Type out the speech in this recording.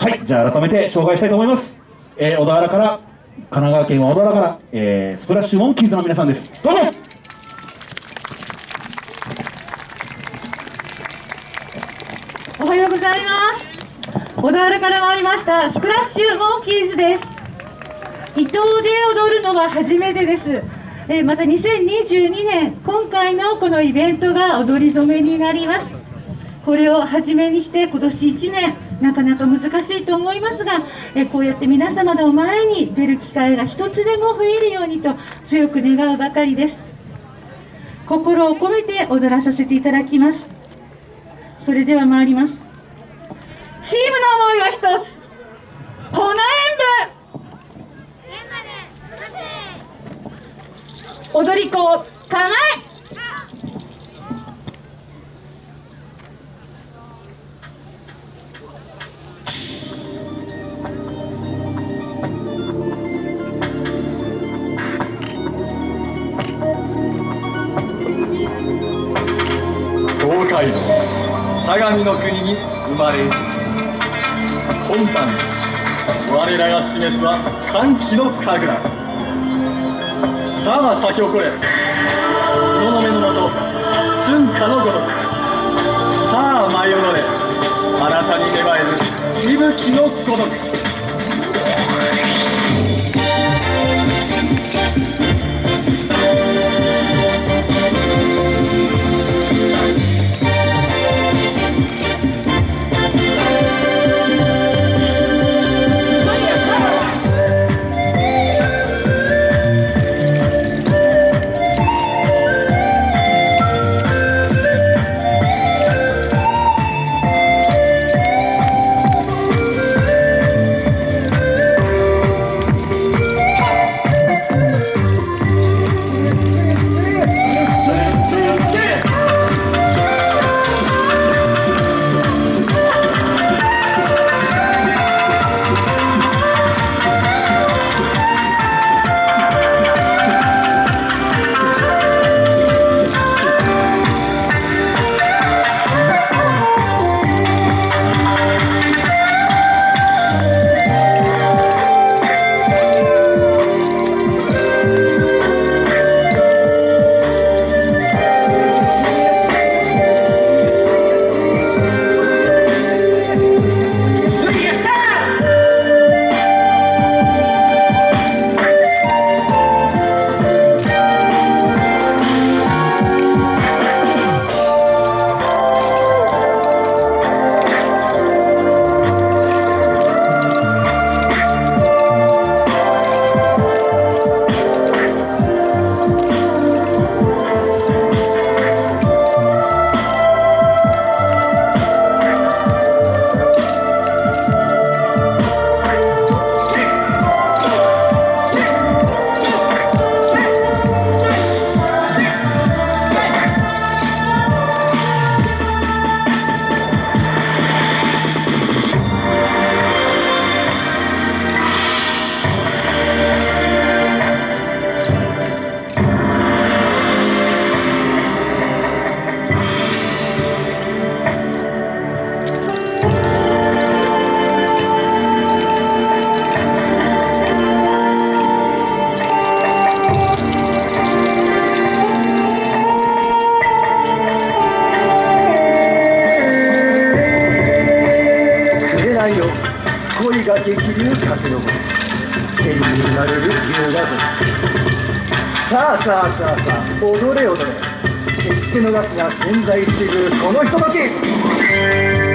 はいじゃあ改めて紹介したいと思います、えー、小田原から神奈川県は小田原から、えー、スプラッシュモンキーズの皆さんですどうぞおはようございます。小田原から参りました、スプラッシュモンキーズです。伊東で踊るのは初めてです。えーまた2022年、今回のこのイベントが踊り初めになります。これを初めにして今年1年、なかなか難しいと思いますが、えこうやって皆様の前に出る機会が一つでも増えるようにと強く願うばかりです。心を込めて踊らさせていただきます。それでは参ります。チームの思いは一つ。この演舞。踊り子、構え。東海道相模の国に生まれ今般我らが示すは歓喜の神楽さあ咲き誇れ。東雲のもと春夏のごとくさあ舞い踊れ。新たに芽生える息吹のごとくが激流駆け上る天に生まれる龍がさあさあさあさあ踊れ踊れ決して逃すが千載一遇このひととき